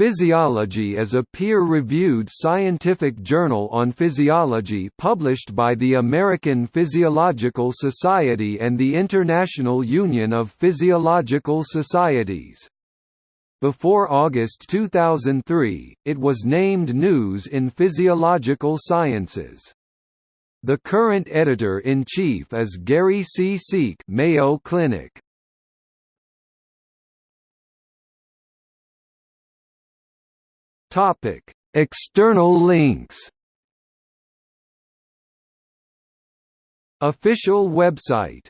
Physiology is a peer-reviewed scientific journal on physiology published by the American Physiological Society and the International Union of Physiological Societies. Before August 2003, it was named News in Physiological Sciences. The current editor-in-chief is Gary C. Sieck Mayo Clinic. Topic: External links. Official website